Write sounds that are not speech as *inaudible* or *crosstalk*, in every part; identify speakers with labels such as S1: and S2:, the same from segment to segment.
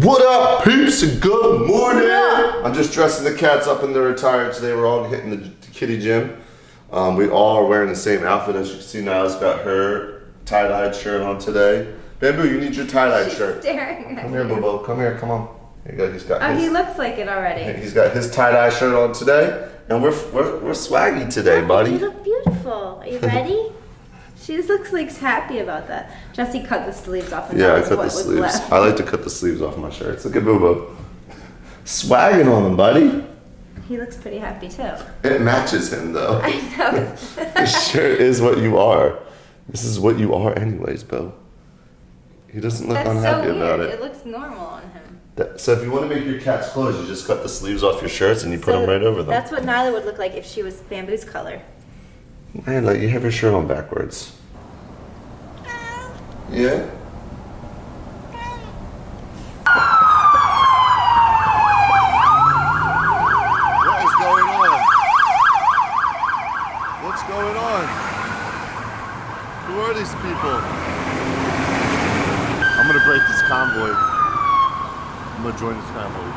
S1: What up, peeps, and good morning. I'm just dressing the cats up in their attire today. We're all hitting the kitty gym. Um, we all are wearing the same outfit. As you can see, Nyla's got her tie-dyed shirt on today. Bamboo, you need your tie-dyed shirt.
S2: Staring
S1: Come here. Bobo. Come here. Come on. Here you go. He's got
S2: Oh,
S1: his.
S2: he looks like it already. *laughs*
S1: He's got his tie-dye shirt on today, and we're we're, we're swaggy today, buddy.
S2: You look beautiful. Are you ready? *laughs* she just looks like happy about that. Jesse cut the sleeves off. And
S1: Yeah, I cut the sleeves.
S2: left.
S1: I like to cut the sleeves off my shirts. Look at Bobo. Swagging on him, buddy.
S2: He looks pretty happy too.
S1: It matches him though. *laughs*
S2: I know. *laughs*
S1: This shirt is what you are. This is what you are, anyways, Bo. He doesn't look
S2: That's so
S1: unhappy
S2: weird.
S1: about
S2: It.
S1: it.
S2: looks normal on him.
S1: That- so if you want to make your cats clothes, you just cut the sleeves off your shirts and you put
S2: So
S1: them right over them.
S2: That's what Nyla would look like if she was Bamboo's color.
S1: Like you have your shirt on backwards. Yeah. What is going on? What's going on? Who are these people? I'm gonna break this convoy. I'm gonna join this convoy.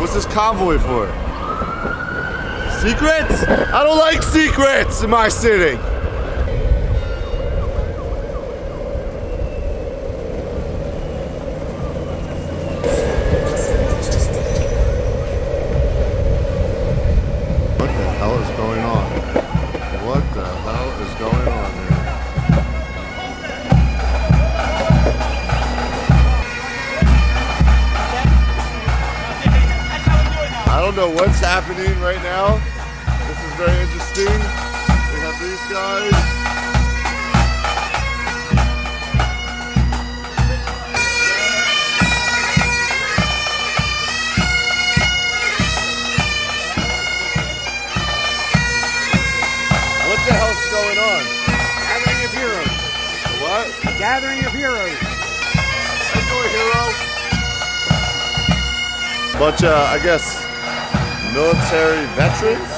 S1: What's this convoy for? Secrets? I don't like secrets in my city. Know what's happening right now. This is very interesting. We have these guys. What the hell's going on?
S3: Gathering of heroes.
S1: What?
S3: Gathering of heroes.
S1: A hero? Bunch uh, of, I guess, military veterans.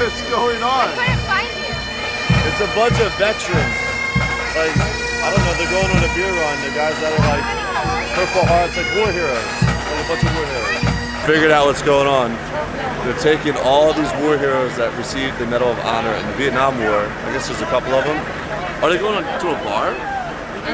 S1: What's going on?
S2: couldn't find you.
S1: It's a bunch of veterans. Like, I don't know, they're going on a beer run. The guys that are like Purple Hearts, like war heroes. Like a bunch of war heroes. Figured out what's going on. They're taking all these war heroes that received the Medal of Honor in the Vietnam War. I guess there's a couple of them. Are they going to a bar?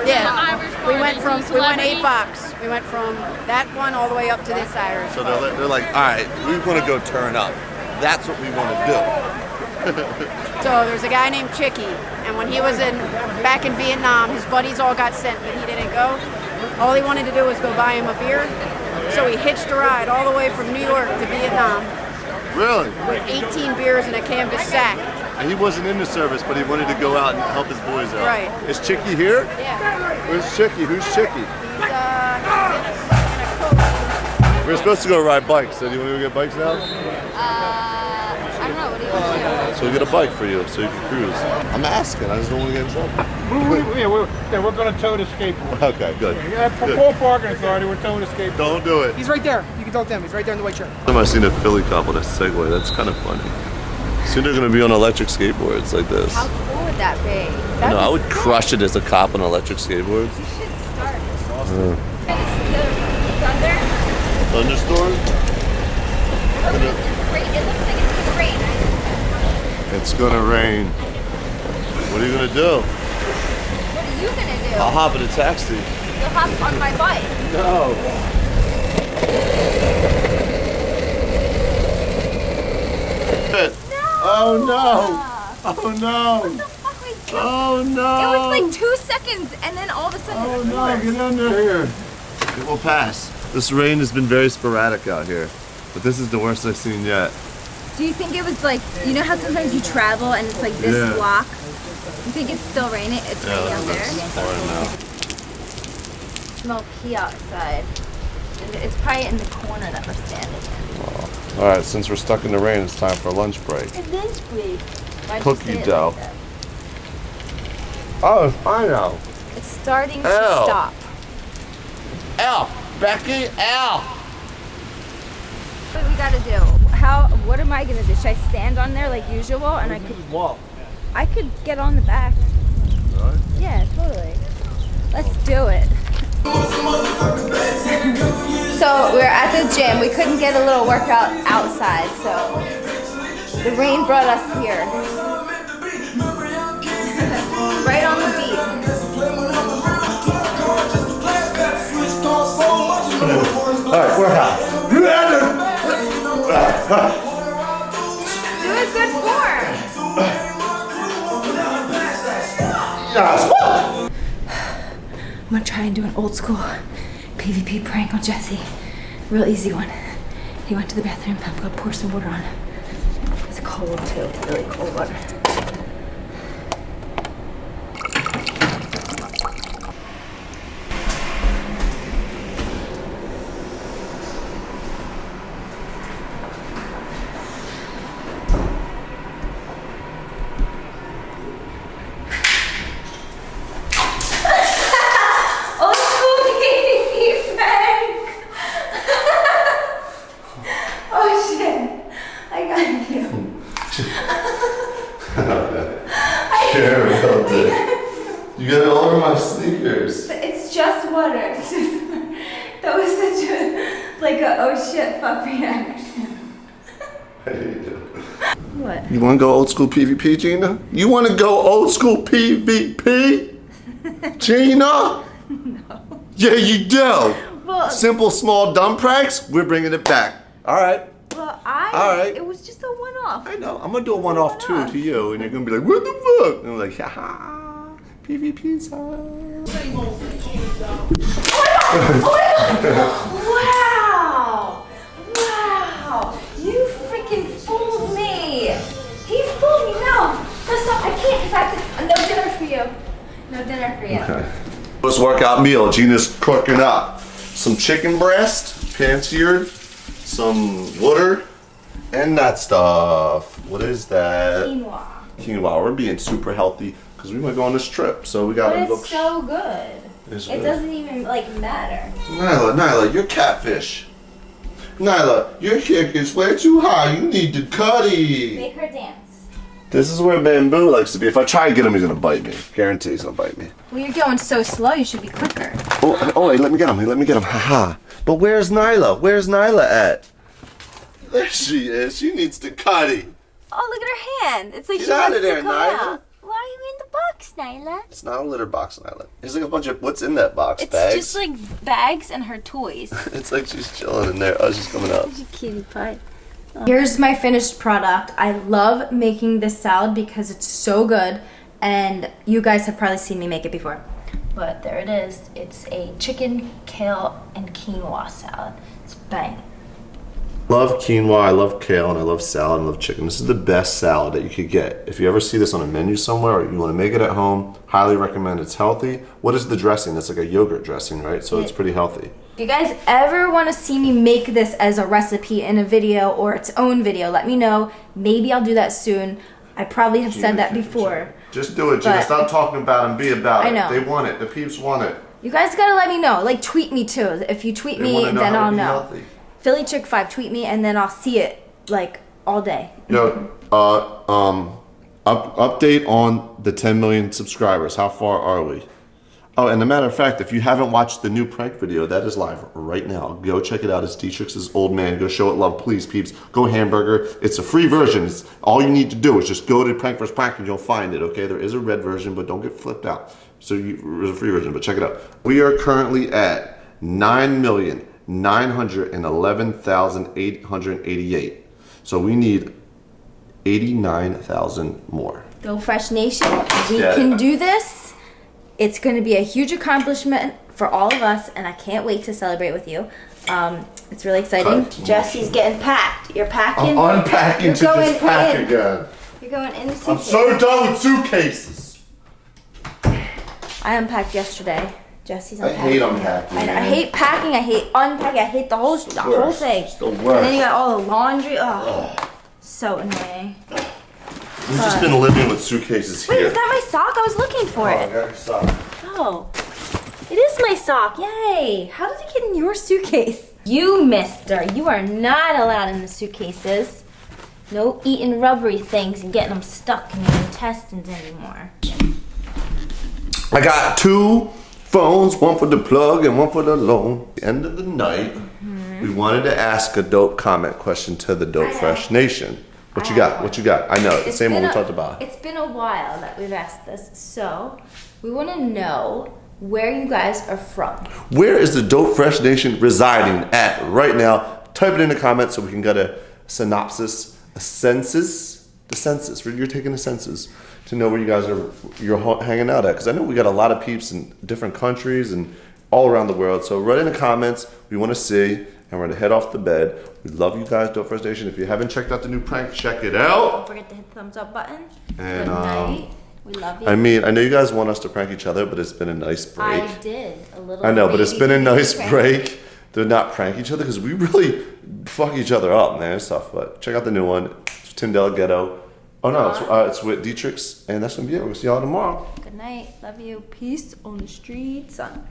S4: Yeah, we went from we went eight bucks. We went from that one all the way up to this Irish.
S1: So they're, like- they're like, all right, we want to go turn up. That's what we want to do. *laughs* *laughs*
S4: So there's a guy named Chicky, and when he was in back in Vietnam, his buddies all got sent, but he didn't go. All he wanted to do was go buy him a beer. So he hitched a ride all the way from New York to Vietnam
S1: Really?
S4: with 18 beers in a canvas sack.
S1: And he wasn't in the service, but he wanted to go out and help his boys out.
S4: Right.
S1: Is Chicky here?
S4: Yeah,
S1: Where's Chicky? Who's Chicky?
S4: he's uh, in a coat.
S1: We're supposed to go ride bikes. So do you want to go get bikes now?
S2: I don't know. What do you want to
S1: So we get a bike for you so you can cruise. I'm asking. I just don't want to get in trouble.
S3: We, we, yeah, we're, yeah, we're going to tow the skateboard.
S1: Okay, good.
S3: Yeah, for
S1: Good.
S3: Paul Parking Authority, we're towing the skateboard.
S1: Don't do it.
S3: He's right there. You can talk to him. He's right there in the white shirt.
S1: I've seen a Philly cop on a Segway. That's kind of funny. Soon they're gonna be on electric skateboards like this.
S2: How cool would that be? That'd
S1: No, I would crush it as a cop on electric skateboards.
S2: You should start. The thunder.
S1: Thunderstorm?
S2: Great. It looks like it's gonna rain.
S1: It's gonna rain. What are you gonna do?
S2: What are you gonna do?
S1: I'll hop in a taxi.
S2: You'll hop on my bike.
S1: No. Oh no! Oh no! Oh no!
S2: It was like two seconds, and then all of a sudden.
S1: Oh no, get under here. It will pass. This rain has been very sporadic out here, but this is the worst I've seen yet.
S2: Do you think it was like you know how sometimes you travel and it's like this
S1: Yeah.
S2: block? You think it's still raining? It's raining out there.
S1: pouring now.
S2: Smell pee outside. It's probably in the corner that we're standing in. Oh.
S1: All right, since we're stuck in the rain, it's time for lunch break.
S2: Lunch break. Why'd
S1: Cookie dough.
S2: Like
S1: oh, I know.
S2: It's starting
S1: Ow.
S2: to stop.
S1: Ow, Becky, ow.
S2: What we gotta do? How? What am I gonna do? Should I stand on there like usual, and I could
S3: walk?
S2: I could get on the back. Yeah, totally. Let's do it. So we're at the gym. We couldn't get a little workout outside, so the rain brought us here. *laughs* right on the
S1: beach. Alright, we're hot.
S2: Do a good form. Yes. I'm gonna try and do an old school PvP prank on Jesse. Real easy one. He went to the bathroom. I'm gonna pour some water on. It's cold too, really cold water.
S1: Care about it. You got it all over my sneakers.
S2: It's just water. *laughs* that was such a like a oh shit fuck reaction. What?
S1: You want to go old school PvP, Jeana? You want to go old school PvP? *laughs* Jeana? No. Yeah, you do.
S2: Well,
S1: Simple, small, dumb pranks, we're bringing it back. All right.
S2: well, I.
S1: All right.
S2: It was just one-off.
S1: I know. I'm going to do a one off too to you, and you're going to be like, what the fuck? And I'm like, haha. PvP time. Oh my god! Oh my god!
S2: Wow! Wow! You freaking fooled me! He fooled me! No! First off, I can't because I have to. No dinner for you. No dinner for you. Okay.
S1: Post workout meal. Jeana's cooking up some chicken breast, pan-seared, some water, and that stuff. What is that?
S2: Quinoa.
S1: Quinoa. We're being super healthy because we might go on this trip, so we gotta
S2: it's
S1: look.
S2: so good.
S1: It's
S2: It
S1: good.
S2: doesn't even like matter.
S1: Nyla, Nyla, you're catfish. Nyla, your kick is way too high. You need to cutty.
S2: Make her dance.
S1: This is where Bamboo likes to be. If I try and get him, he's gonna bite me. Guarantee he's gonna bite me.
S2: Well, you're going so slow. You should be quicker.
S1: Oh, oh, wait, let me get him. Let me get him. Haha. But where's Nyla? Where's Nyla at? There she is. She needs to cutty.
S2: Oh, look at her hand. It's like
S1: Get
S2: she
S1: out
S2: wants
S1: of there,
S2: to come
S1: Nyla.
S2: Why are you in the box, Nyla?
S1: It's not a litter box, Nyla. It's like a bunch of what's in that box?
S2: It's
S1: Bags.
S2: just like bags and her toys. *laughs*
S1: it's like she's chilling in there. Oh, she's coming up.
S2: Cutie pie. Here's my finished product. I love making this salad because it's so good and you guys have probably seen me make it before. But there it is. It's a chicken, kale, and quinoa salad. It's bang.
S1: Love quinoa, I love kale, and I love salad, and I love chicken. This is the best salad that you could get. If you ever see this on a menu somewhere or you want to make it at home, highly recommend. It's healthy. What is the dressing? That's like a yogurt dressing, right? So it's pretty healthy.
S2: If you guys ever want to see me make this as a recipe in a video or its own video, let me know. Maybe I'll do that soon. I probably have said that before.
S1: Just do it,
S2: Jeana.
S1: Stop talking about it and be about
S2: I
S1: it.
S2: know.
S1: They want it. The peeps want it.
S2: You guys gotta let me know. Like tweet me too. If you tweet
S1: They
S2: me,
S1: want to know
S2: then I'll know.
S1: healthy.
S2: Philly Chick Five, tweet me, and then I'll see it like all day.
S1: Yo, uh, um, up, update on the 10 million subscribers. How far are we? Oh, and a matter of fact, if you haven't watched the new prank video, that is live right now. Go check it out. It's Dietrich's old man. Go show it love, please, peeps. Go hamburger. It's a free version. It's, all you need to do is just go to Prank vs. Prank and you'll find it, okay? There is a red version, but don't get flipped out. So you, there's a free version, but check it out. We are currently at 9,911,888. So we need 89,000 more.
S2: Go Fresh Nation, we
S1: Yeah.
S2: can do this. It's going to be a huge accomplishment for all of us, and I can't wait to celebrate with you. Um, it's really exciting.
S1: Cut.
S2: Jesse's getting packed. You're packing.
S1: I'm unpacking
S2: You're
S1: to
S2: going
S1: just pack
S2: in.
S1: again.
S2: You're going in the
S1: I'm so done with suitcases.
S2: I unpacked yesterday. Jesse's
S1: I hate unpacking.
S2: I, I hate packing. I hate unpacking. I hate the whole the whole thing.
S1: It's the
S2: And then you got all the laundry. Ugh. So annoying.
S1: We've just been living with suitcases
S2: Wait, is that my sock? I was looking for
S1: Oh, I
S2: it.
S1: got your sock.
S2: Oh, it is my sock. Yay! How did it get in your suitcase? You, mister, you are not allowed in the suitcases. No eating rubbery things and getting them stuck in your intestines anymore.
S1: I got two phones, one for the plug and one for the loan. End of the night. Mm-hmm. we wanted to ask a dope comment question to the Dope Fresh Nation. What
S2: I
S1: you got? What you got? I know, the same one we
S2: a-
S1: talked about.
S2: It's been a while that we've asked this, so we want to know where you guys are from.
S1: Where is the Dope Fresh Nation residing at right now? Type it in the comments so we can get a synopsis, a census, the census. You're taking a census to know where you guys are, you're hanging out at. Because I know we got a lot of peeps in different countries and all around the world. So write in the comments. We want to see, and we're gonna head off the bed. We love you guys, Dope Fresh Nation. If you haven't checked out the new prank, check it out.
S2: Don't forget to hit the thumbs up button.
S1: And,
S2: Good
S1: um.
S2: We love you.
S1: I mean, I know you guys want us to prank each other, but it's been a nice break.
S2: I did a little.
S1: I know, but it's been a nice
S2: prank.
S1: break to not prank each other because we really fuck each other up, man. It's tough, but check out the new one. Tim Delgado. Oh no, it's, uh, it's with Dietrich's, and that's gonna be it. We'll see y'all tomorrow.
S2: Good night. Love you. Peace on the street, son.